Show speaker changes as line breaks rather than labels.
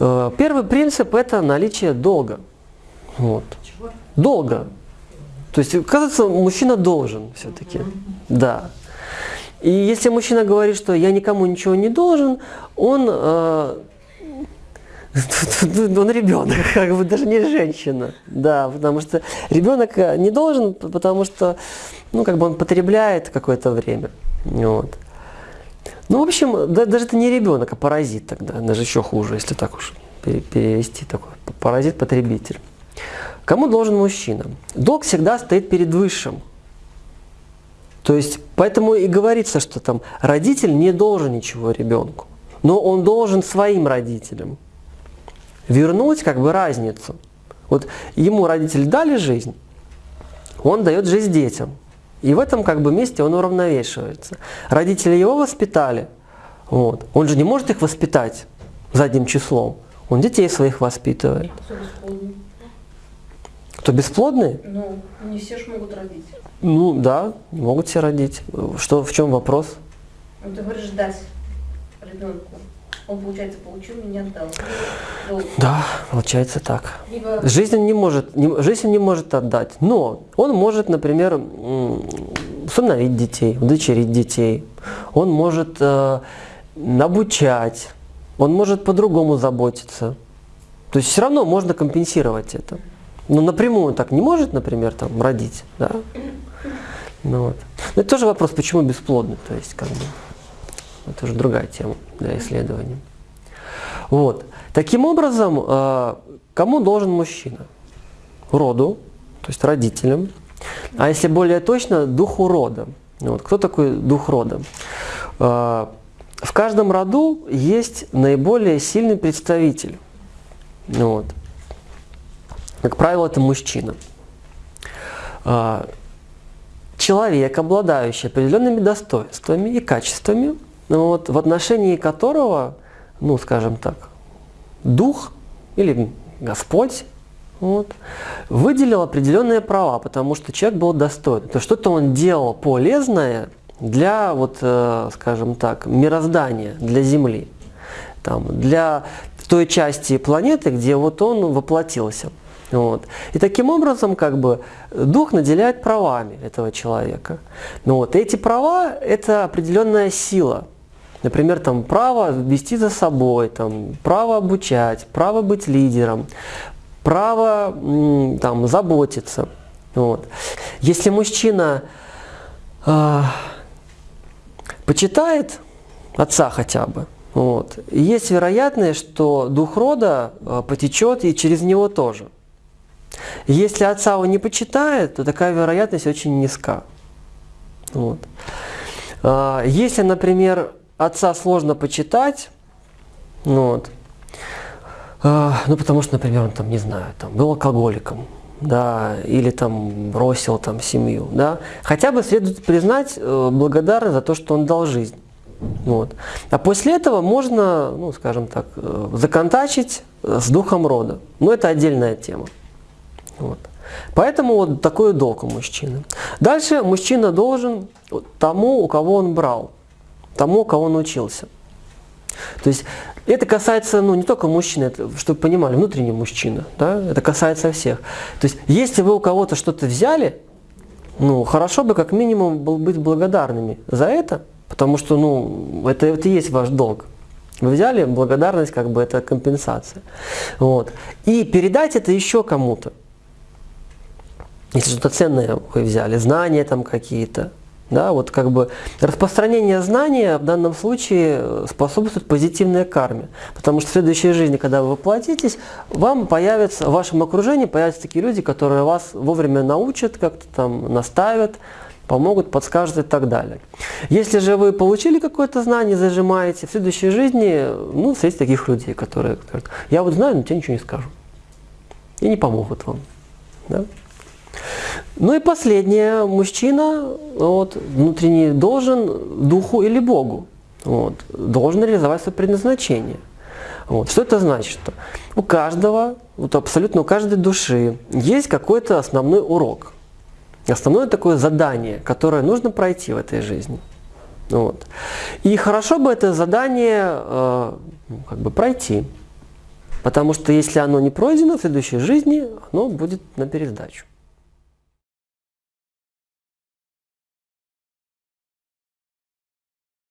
Э, первый принцип – это наличие долга. Вот. Долга. То есть, кажется, мужчина должен все-таки. Да. И если мужчина говорит, что я никому ничего не должен, он, э, он ребенок, как бы даже не женщина. Да, потому что ребенок э, не должен, потому что ну, как бы он потребляет какое-то время. Вот. Ну, в общем, да, даже это не ребенок, а паразит тогда, даже еще хуже, если так уж перевести такой паразит-потребитель. Кому должен мужчина? Долг всегда стоит перед высшим. То есть, поэтому и говорится, что там родитель не должен ничего ребенку, но он должен своим родителям вернуть как бы разницу. Вот ему родители дали жизнь, он дает жизнь детям. И в этом как бы месте он уравновешивается. Родители его воспитали, вот. он же не может их воспитать задним числом. Он детей своих воспитывает. Кто бесплодный?
Ну, не все же могут родить.
Ну да, могут все родить. Что, в чем вопрос?
Ну, ты говоришь дать ребенку. Он, получается, получил, не отдал. Долг.
Да, получается так.
Либо
Жизнь не может, не, жизнь не может отдать, но он может, например, усыновить детей, удочерить детей, он может э, обучать, он может по-другому заботиться. То есть все равно можно компенсировать это. Но напрямую так не может, например, там, родить. Да? Ну, вот. Но это тоже вопрос, почему бесплодный. То есть, как бы, это уже другая тема для исследования. Вот. Таким образом, э, кому должен мужчина? Роду, то есть родителям. А если более точно, духу рода. Вот. Кто такой дух рода? Э, В каждом роду есть наиболее сильный представитель. Вот. Как правило, это мужчина. Э, Человек, обладающий определенными достоинствами и качествами, вот, в отношении которого, ну, скажем так, дух или Господь вот, выделил определенные права, потому что человек был достоин. То что-то он делал полезное для, вот, э, скажем так, мироздания, для Земли, там, для той части планеты, где вот он воплотился. Вот. И таким образом, как бы, дух наделяет правами этого человека. Ну, вот. Эти права – это определенная сила. Например, там, право вести за собой, там, право обучать, право быть лидером, право там, заботиться. Вот. Если мужчина э, почитает отца хотя бы, вот, есть вероятность, что дух рода э, потечет и через него тоже. Если отца он не почитает, то такая вероятность очень низка. Вот. А, Если, например, отца сложно почитать, ну вот, а, ну потому что, например, он там, не знаю, там, был алкоголиком, да, или там бросил там семью, да, хотя бы следует признать э, благодарность за то, что он дал жизнь. Вот. А после этого можно, ну, скажем так, э, законтачить с духом рода. Но это отдельная тема. Вот. Поэтому вот такой долг у мужчины. Дальше мужчина должен тому, у кого он брал, тому, кого он учился. То есть это касается ну, не только мужчины, это, чтобы понимали, внутренний мужчина, да? это касается всех. То есть если вы у кого-то что-то взяли, ну, хорошо бы как минимум был быть благодарными за это, потому что ну, это, это и есть ваш долг. Вы взяли, благодарность как бы это компенсация. Вот. И передать это еще кому-то. Если что-то ценное вы взяли, знания там какие-то, да, вот как бы распространение знания в данном случае способствует позитивной карме. Потому что в следующей жизни, когда вы воплотитесь, вам появятся, в вашем окружении появятся такие люди, которые вас вовремя научат, как-то там наставят, помогут, подскажут и так далее. Если же вы получили какое-то знание, зажимаете, в следующей жизни, ну, встретите таких людей, которые говорят, я вот знаю, но тебе ничего не скажу. И не помогут вам. Да? Ну и последнее, мужчина вот, внутренний должен духу или Богу, вот, должен реализовать свое предназначение. Вот. Что это значит? Что у каждого, вот абсолютно у каждой души есть какой-то основной урок, основное такое задание, которое нужно пройти в этой жизни. Вот. И хорошо бы это задание э, ну, как бы пройти. Потому что если оно не пройдено в следующей жизни, оно будет на пересдачу.